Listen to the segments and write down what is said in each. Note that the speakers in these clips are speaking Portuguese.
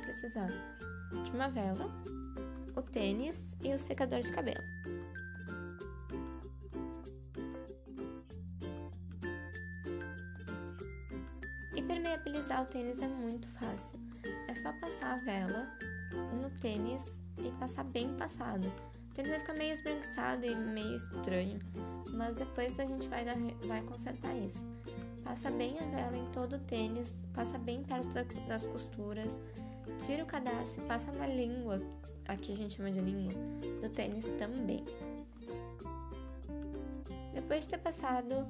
precisar de uma vela, o tênis e o secador de cabelo. E permeabilizar o tênis é muito fácil. É só passar a vela no tênis e passar bem passado. O tênis vai ficar meio esbranquiçado e meio estranho, mas depois a gente vai, dar, vai consertar isso. Passa bem a vela em todo o tênis, passa bem perto das costuras, tira o cadarço e passa na língua, aqui a gente chama de língua, do tênis também. Depois de ter passado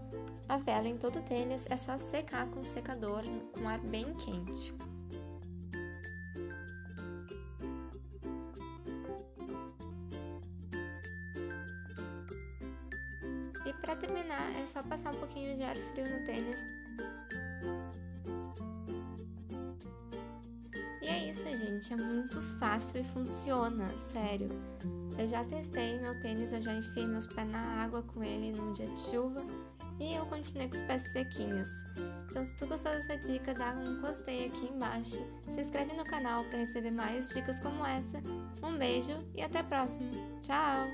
a vela em todo o tênis, é só secar com o secador com ar bem quente. E para terminar, é só passar um pouquinho de ar frio no tênis. E é isso, gente. É muito fácil e funciona, sério. Eu já testei meu tênis, eu já enfiei meus pés na água com ele num dia de chuva e eu continuei com os pés sequinhos. Então, se tu gostou dessa dica, dá um gostei aqui embaixo. Se inscreve no canal para receber mais dicas como essa. Um beijo e até a próxima. Tchau!